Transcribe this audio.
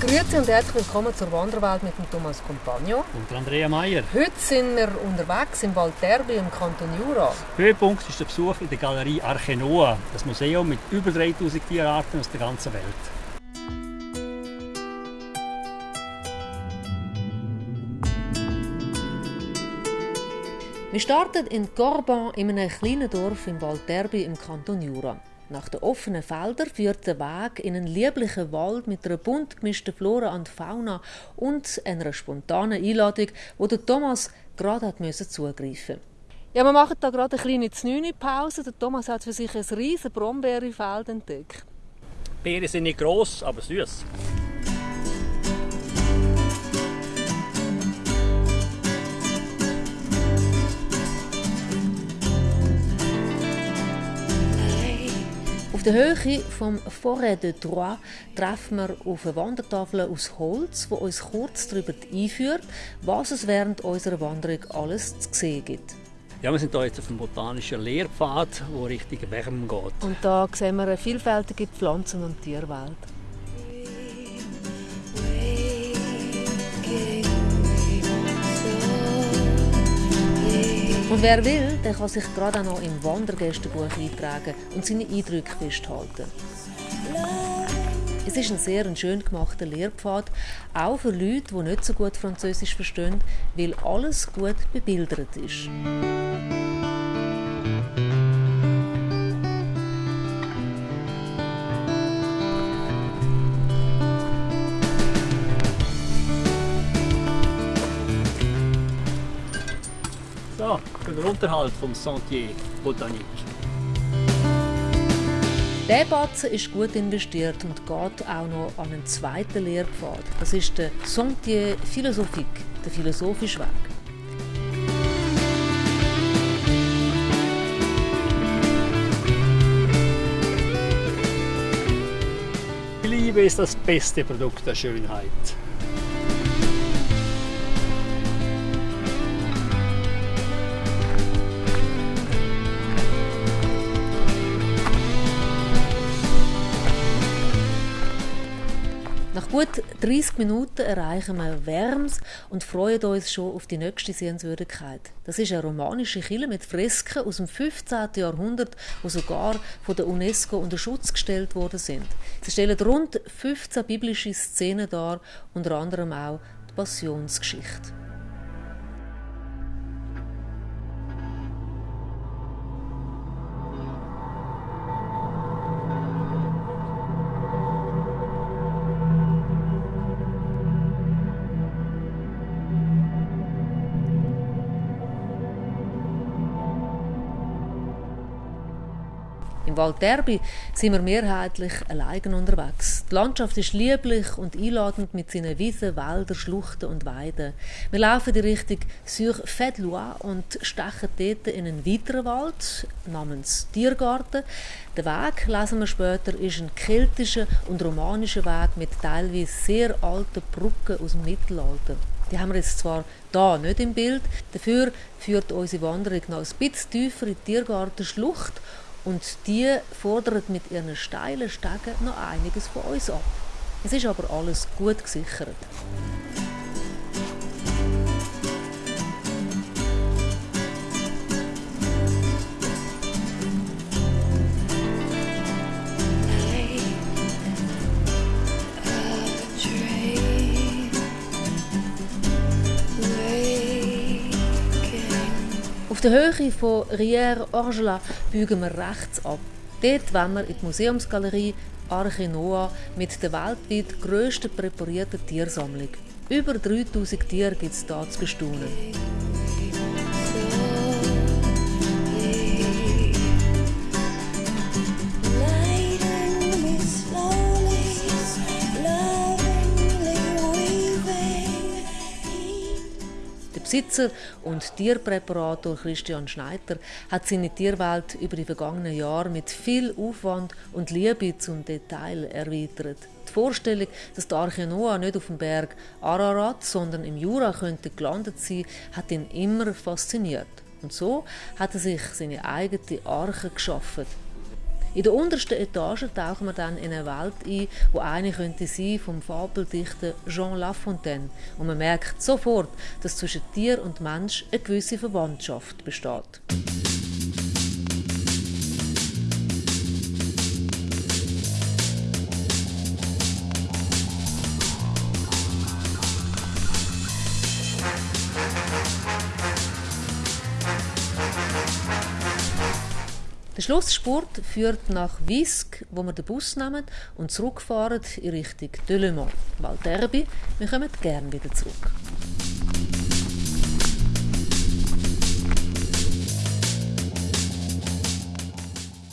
Grüezi und herzlich willkommen zur Wanderwelt mit dem Thomas Compagno. Und Andrea Meier. Heute sind wir unterwegs im Val Terbi im Kanton Jura. Höhepunkt ist der Besuch in der Galerie Arche Noah, das Museum mit über 3000 Tierarten aus der ganzen Welt. Wir starten in Corban, in einem kleinen Dorf im Val Terbi im Kanton Jura. Nach den offenen Feldern führt der Weg in einen lieblichen Wald mit einer bunt gemischten Flora und Fauna und einer spontanen Einladung, wo der Thomas gerade hat müssen zugreifen ja, wir machen da gerade eine kleine znüni Pause. Der Thomas hat für sich ein riesiges Brombeerfeld entdeckt. Beeren sind nicht gross, aber süß. Auf der Höhe vom Forêt de Troyes treffen wir auf eine Wandertafel aus Holz, die uns kurz darüber einführt, was es während unserer Wanderung alles zu sehen gibt. Ja, wir sind hier jetzt auf einem botanischen Lehrpfad, der Richtung Wärme geht. Und da sehen wir eine vielfältige Pflanzen- und Tierwelt. Und wer will, der kann sich gerade auch noch im Wandergästebuch eintragen und seine Eindrücke festhalten. Es ist ein sehr schön gemachter Lehrpfad, auch für Leute, die nicht so gut Französisch verstehen, weil alles gut bebildert ist. Den Unterhalt vom Sentier Botanique. Der Batzen ist gut investiert und geht auch noch an einen zweiten Lehrpfad. Das ist der Sentier Philosophique, der philosophische Weg. Liebe ist das beste Produkt der Schönheit. Gut 30 Minuten erreichen wir Worms und freuen uns schon auf die nächste Sehenswürdigkeit. Das ist eine romanische Kille mit Fresken aus dem 15. Jahrhundert, die sogar von der UNESCO unter Schutz gestellt worden sind. Sie stellen rund 15 biblische Szenen dar, unter anderem auch die Passionsgeschichte. Im Wald Derby sind wir mehrheitlich allein unterwegs. Die Landschaft ist lieblich und einladend mit seinen Wiesen, Wäldern, Schluchten und Weiden. Wir laufen in Richtung Sur Fedlois und stechen dort in einen weiteren Wald namens Tiergarten. Der Weg, lesen wir später, ist ein keltischer und romanischer Weg mit teilweise sehr alten Brücken aus dem Mittelalter. Die haben wir jetzt zwar da nicht im Bild, dafür führt unsere Wanderung noch ein bisschen tiefer in die Tiergartenschlucht und die fordern mit ihren steilen Stegen noch einiges von uns ab. Es ist aber alles gut gesichert. Auf der Höhe von Rière Orgelat biegen wir rechts ab. Dort wollen wir in die Museumsgalerie Arche Noah mit der weltweit grössten präparierten Tiersammlung. Über 3000 Tiere gibt es hier zu bestaunen. Der Besitzer und Tierpräparator Christian Schneider hat seine Tierwelt über die vergangenen Jahre mit viel Aufwand und Liebe zum Detail erweitert. Die Vorstellung, dass der Arche Noah nicht auf dem Berg Ararat, sondern im Jura könnte gelandet sein, hat ihn immer fasziniert. Und so hat er sich seine eigene Arche geschaffen. In der untersten Etage tauchen wir dann in eine Welt ein, wo eine könnte sein vom Fabeldichter Jean Lafontaine. Und man merkt sofort, dass zwischen Tier und Mensch eine gewisse Verwandtschaft besteht. Der Schlussspurt führt nach Wisk, wo wir den Bus nehmen und zurückfahren in Richtung Delemont. Valterbi, wir kommen gerne wieder zurück.